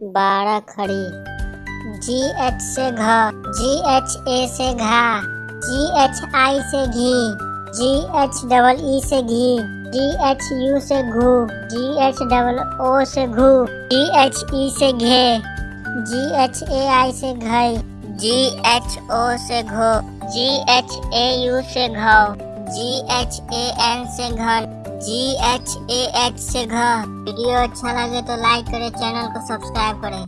बारह खड़ी जी एच से घ जी एच ए से घा जी एच आई से घी जी एच डबल ई से घी जी एच यू से घू जी एच डबल ओ से घू जी एच ई से घे जी एच ए आई से घई जी एच ओ से घो जी एच ए यू से घौ जी एच ए एन से घर जी एच ए एच से घ वीडियो अच्छा लगे तो लाइक करें चैनल को सब्सक्राइब करें।